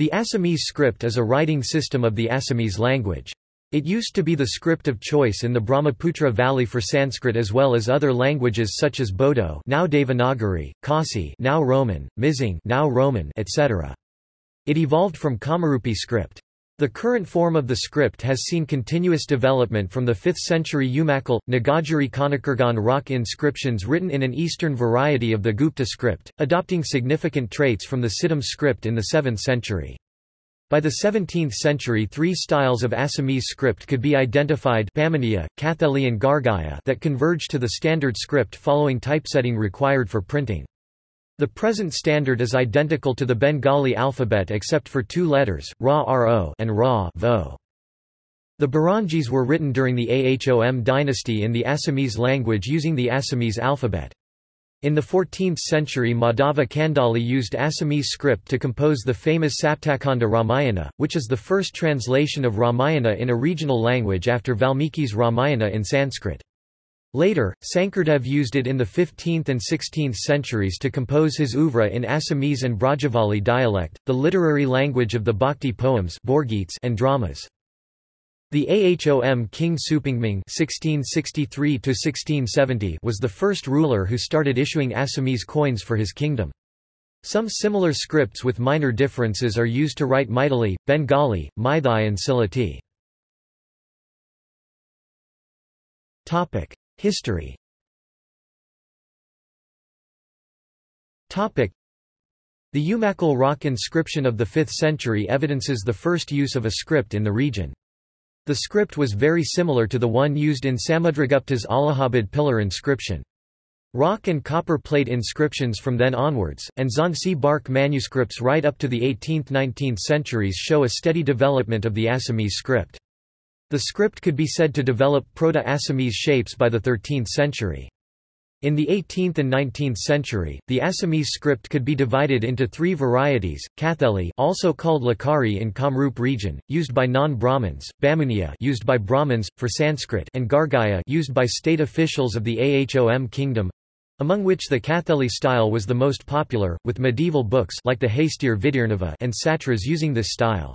The Assamese script is a writing system of the Assamese language. It used to be the script of choice in the Brahmaputra Valley for Sanskrit as well as other languages such as Bodo now Devanagari, Khasi now Roman, Mizing now Roman, etc. It evolved from Kamarupi script. The current form of the script has seen continuous development from the 5th century Umakal, Nagajari Kanakurgan rock inscriptions written in an eastern variety of the Gupta script, adopting significant traits from the Siddham script in the 7th century. By the 17th century three styles of Assamese script could be identified Pamaniya, Katheli and Gargaya that converged to the standard script following typesetting required for printing. The present standard is identical to the Bengali alphabet except for two letters, Ra Ro and Ra Vo. The Buranjis were written during the Ahom dynasty in the Assamese language using the Assamese alphabet. In the 14th century Madhava Kandali used Assamese script to compose the famous Saptakanda Ramayana, which is the first translation of Ramayana in a regional language after Valmiki's Ramayana in Sanskrit. Later, Sankardev used it in the 15th and 16th centuries to compose his oeuvre in Assamese and Brajavali dialect, the literary language of the bhakti poems and dramas. The Ahom King Supangmung (1663–1670) was the first ruler who started issuing Assamese coins for his kingdom. Some similar scripts with minor differences are used to write Maithili, Bengali, Meitei and Sylheti. Topic: History The Umakal rock inscription of the 5th century evidences the first use of a script in the region. The script was very similar to the one used in Samudragupta's Allahabad pillar inscription. Rock and copper plate inscriptions from then onwards, and Jhansi bark manuscripts right up to the 18th–19th centuries show a steady development of the Assamese script. The script could be said to develop Proto-Assamese shapes by the 13th century. In the 18th and 19th century, the Assamese script could be divided into three varieties, Katheli also called Lakari in Kamrup region, used by non-Brahmins, Bamuniya used by Brahmins, for Sanskrit and Gargaya used by state officials of the Ahom kingdom, among which the Katheli style was the most popular, with medieval books like the Hastividyarnava and Satras using this style.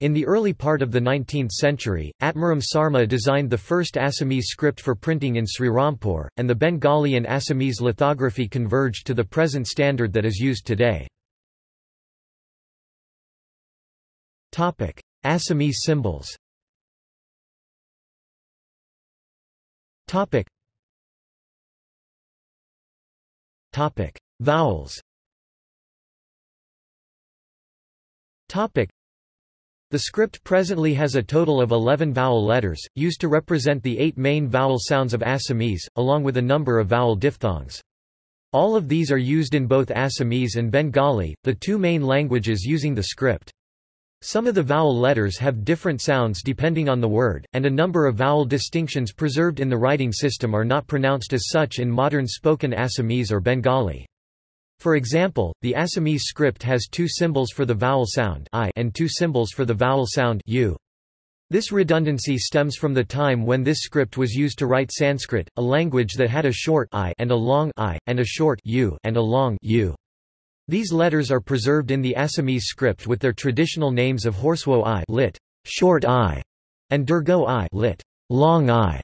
In the early part of the 19th century, Atmaram Sarma designed the first Assamese script for printing in Srirampur, and the Bengali and Assamese lithography converged to the present standard that is used today. Assamese symbols. Vowels. The script presently has a total of 11 vowel letters, used to represent the eight main vowel sounds of Assamese, along with a number of vowel diphthongs. All of these are used in both Assamese and Bengali, the two main languages using the script. Some of the vowel letters have different sounds depending on the word, and a number of vowel distinctions preserved in the writing system are not pronounced as such in modern spoken Assamese or Bengali. For example, the Assamese script has two symbols for the vowel sound I and two symbols for the vowel sound U. This redundancy stems from the time when this script was used to write Sanskrit, a language that had a short I and a long I, and a short U and a long U. These letters are preserved in the Assamese script with their traditional names of Horswo I lit, short I, and Durgo I lit, long I,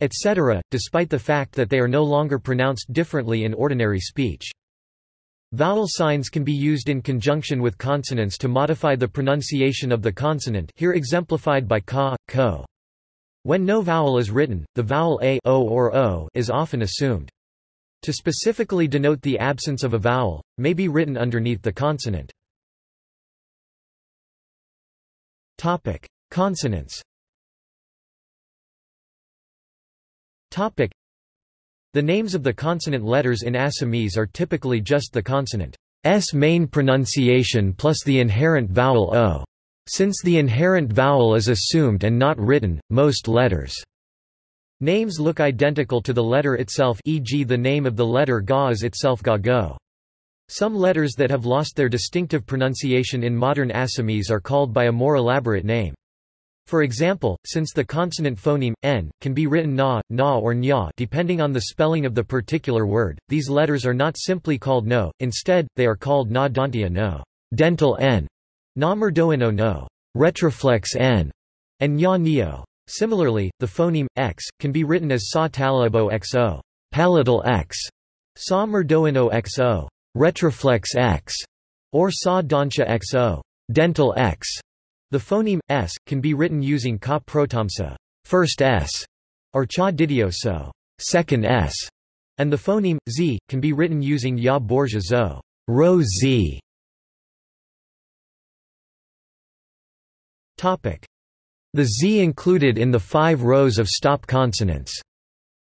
etc., despite the fact that they are no longer pronounced differently in ordinary speech. Vowel signs can be used in conjunction with consonants to modify the pronunciation of the consonant here exemplified by ka, ko. When no vowel is written, the vowel a o or o is often assumed. To specifically denote the absence of a vowel, may be written underneath the consonant. Topic: Consonants. The names of the consonant letters in Assamese are typically just the consonant s main pronunciation plus the inherent vowel o. Since the inherent vowel is assumed and not written, most letters' names look identical to the letter itself e.g. the name of the letter ga is itself ga go. Some letters that have lost their distinctive pronunciation in modern Assamese are called by a more elaborate name. For example, since the consonant phoneme, n, can be written na, na or nya depending on the spelling of the particular word, these letters are not simply called no, instead, they are called na dantia no dental n, na merdoino no, retroflex n, and nya neo. Similarly, the phoneme x can be written as sa talabo xo, palatal x, sa merdoino xo, retroflex x, or sa donsha xo, dental x. The phoneme s can be written using ka protamsa, first s, or cha didio so, second s, and the phoneme z can be written using ya borgia zo, ro z. Topic: The z included in the five rows of stop consonants,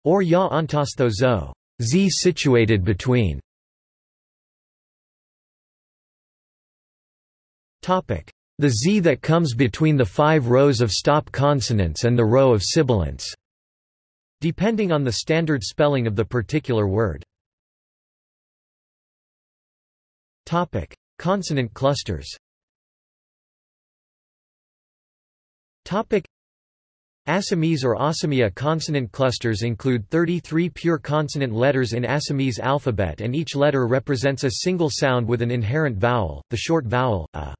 or ya antastho zo, z situated between. Topic: The z that comes between the five rows of stop consonants and the row of sibilants. Depending on the standard spelling of the particular word. Topic: Consonant clusters. Topic: Assamese or Assamia consonant clusters include 33 pure consonant letters in Assamese alphabet and each letter represents a single sound with an inherent vowel, the short vowel, a.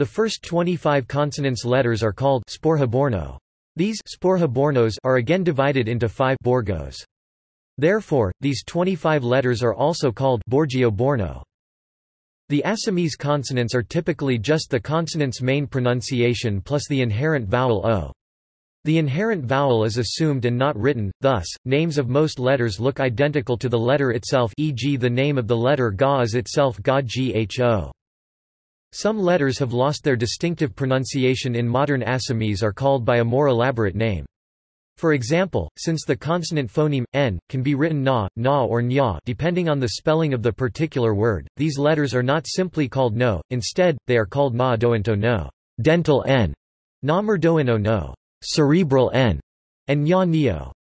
The first 25 consonants letters are called sporhaborno. These sporhabornos are again divided into five borgos. Therefore, these 25 letters are also called borgio-borno. The Assamese consonants are typically just the consonant's main pronunciation plus the inherent vowel o. The inherent vowel is assumed and not written, thus, names of most letters look identical to the letter itself e.g. the name of the letter ga is itself ga gho. Some letters have lost their distinctive pronunciation in modern Assamese are called by a more elaborate name. For example, since the consonant phoneme, n, can be written na, na or nya depending on the spelling of the particular word, these letters are not simply called no, instead, they are called na doento no, dental n, na merdoino no, cerebral n, and nya neo.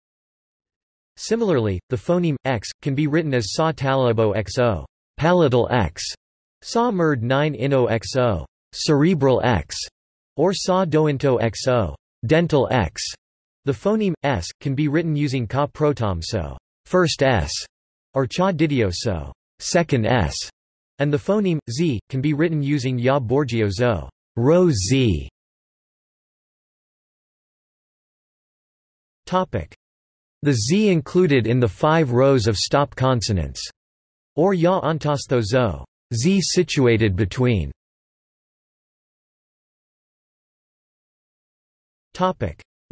Similarly, the phoneme, x, can be written as sa talabo xo, palatal x, Sa murd 9 ino xo, cerebral x, or sa dointo xo, dental x. The phoneme s can be written using ka protom so, first s, or cha didio so, second s, and the phoneme z can be written using ya borgio zo, ro z. Topic: The z included in the five rows of stop consonants, or ya antastho zo z situated between.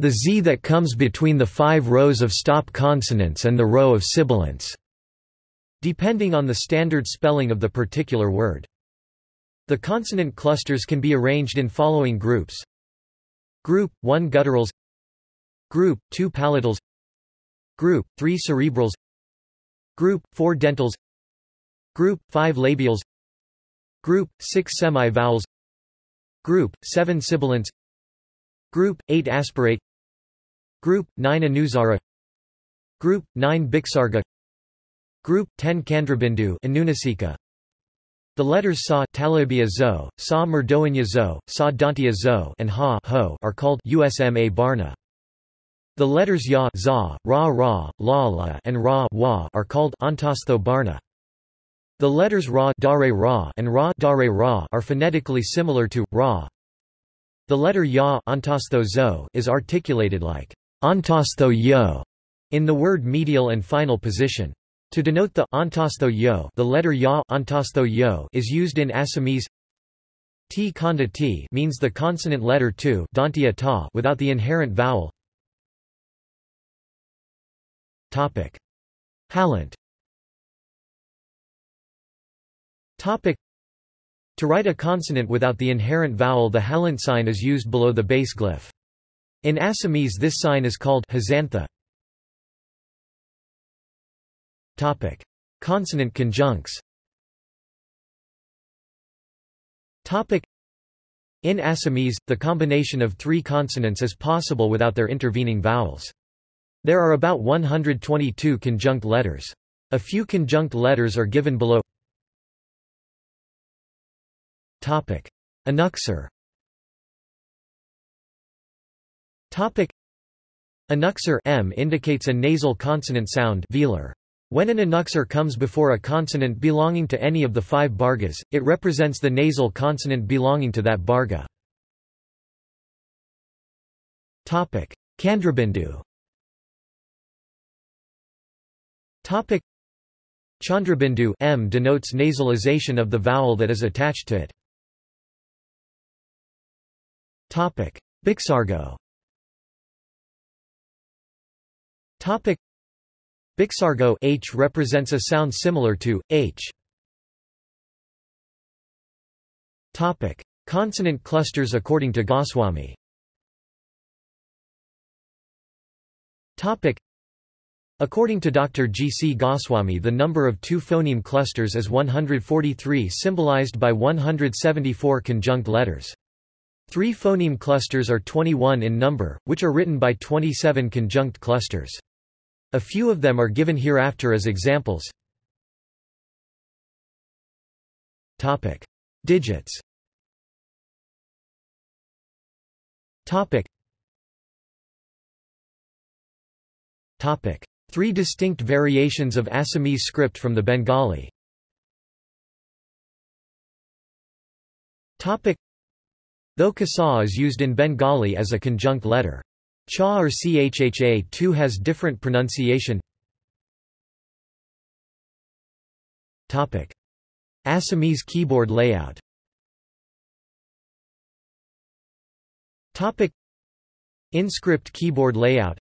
The z that comes between the five rows of stop consonants and the row of sibilants, depending on the standard spelling of the particular word. The consonant clusters can be arranged in following groups. Group 1 gutturals. Group 2 palatals. Group 3 cerebrals. Group 4 dentals. Group 5 labials Group 6 semi-vowels. Group 7 sibilants. Group 8 aspirate. Group 9 anusara. Group 9 visarga Group 10 chandrabindu anunasika. The letters sa talabia zo, sa merdoinya zo, sa dantia zo and ha ho are called usma barna. The letters ya za, ra ra, la la and ra wa are called antastho barna. The letters ra, ra and ra, ra are phonetically similar to ra. The letter ya is articulated like antastho yo in the word medial and final position. To denote the antastho yo, the letter ya yo is used in Assamese. T kanda t means the consonant letter tu ta without the inherent vowel. Topic: Halant Topic. To write a consonant without the inherent vowel the halant sign is used below the base glyph. In Assamese this sign is called hasantha. Topic. Consonant conjuncts Topic. In Assamese, the combination of three consonants is possible without their intervening vowels. There are about 122 conjunct letters. A few conjunct letters are given below Topic. Anuksar Topic. M indicates a nasal consonant sound velar. When an annuxer comes before a consonant belonging to any of the five bargas, it represents the nasal consonant belonging to that barga. Chandrabindu Chandrabindu m denotes nasalization of the vowel that is attached to it. Topic: Bixargo. Topic: Bixargo h represents a sound similar to h. Topic: Consonant clusters according to Goswami. Topic: According to Dr. G. C. Goswami the number of two phoneme clusters is 143 symbolized by 174 conjunct letters. Three phoneme clusters are 21 in number, which are written by 27 conjunct clusters. A few of them are given hereafter as examples. Topic. Digits Topic. Topic. Three distinct variations of Assamese script from the Bengali. Topic. Though kasa is used in Bengali as a conjunct letter. Cha or chha too has different pronunciation. Topic. Assamese keyboard layout Topic. In-script keyboard layout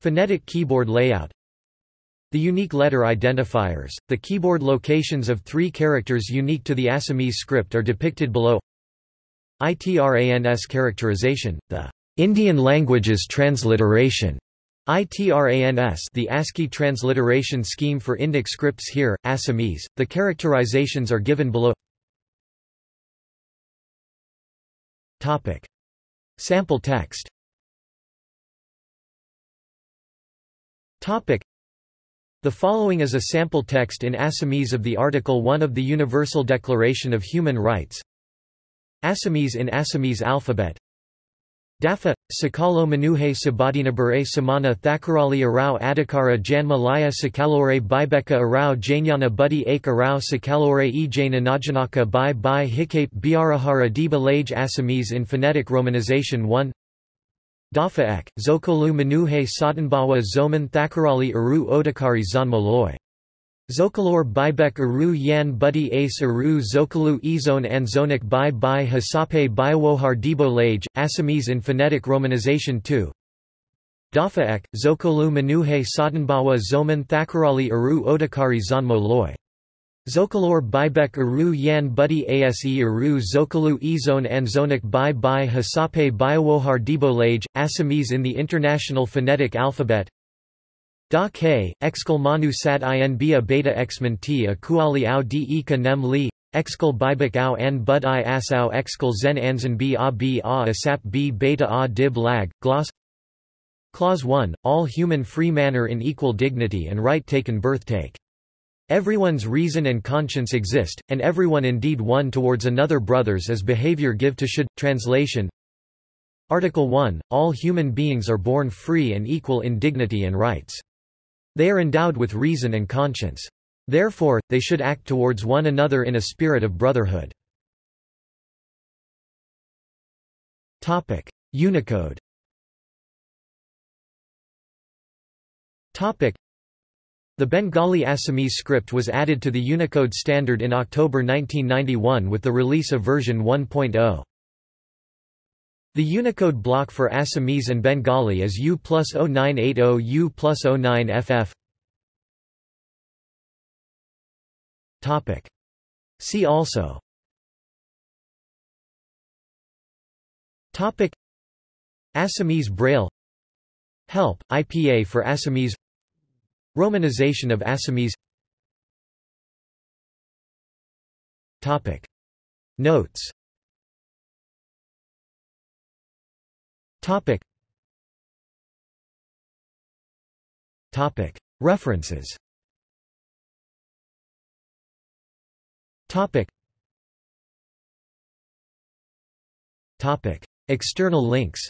Phonetic keyboard layout The unique letter identifiers, the keyboard locations of three characters unique to the Assamese script are depicted below ITRANS characterization, the Indian languages transliteration ITRANS the ASCII transliteration scheme for Indic scripts here, Assamese, the characterizations are given below Topic. Sample text Topic. The following is a sample text in Assamese of the Article 1 of the Universal Declaration of Human Rights Assamese in Assamese alphabet. Dafa, Sakalo Manuhe Sabadinabure Samana Thakarali Arau Adhikara Janma Laya Sakalore Bibeka Arau Janyana Buddy Ake Arau Sakalore E Najanaka Bai Bai Hikape Biarahara Deba Lage Assamese in phonetic romanization 1 Dafa Ek, Zokolu Manuhe Satanbawa Zoman Thakarali Aru Odakari Zanmaloy Zokalor Bibek Aru Yan Buddy Ace Aru Zokalu Ezone Anzonik Bai Bai Hasape Biowohar Debo Assamese in phonetic romanization 2 Dafa Ek, Zokolu Manuhe Satanbawa Zoman Thakarali Aru Odakari Zanmo Loy. Zokalor Bibek Aru Yan Buddy Ase Aru Zokalu Ezone Anzonik Bai Bai Hasape Biowohar Debo Assamese in the International Phonetic Alphabet Da K, Exkal Manu Sat Inba Beta Xman T A Kuali Au D Ika Nem Li, Exkal Bibak Au An Bud I As Au Exkal Zen Anzan B A B A Asap B Beta A Dib Lag, Gloss Clause 1, all human free manner in equal dignity and right taken birth take. Everyone's reason and conscience exist, and everyone indeed one towards another brothers as behavior give to should. Translation Article 1, all human beings are born free and equal in dignity and rights. They are endowed with reason and conscience. Therefore, they should act towards one another in a spirit of brotherhood. Unicode the Bengali Assamese script was added to the Unicode standard in October 1991 with the release of version 1.0. The Unicode block for Assamese and Bengali is U plus 0980 U plus 09FF. Topic. See also. Topic. Assamese Braille. Help, IPA for Assamese. Romanization of Assamese. Topic. Notes Topic. Topic. References Topic. Topic. External links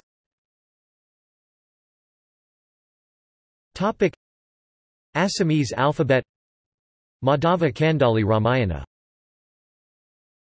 Topic. Assamese alphabet Madhava Kandali Ramayana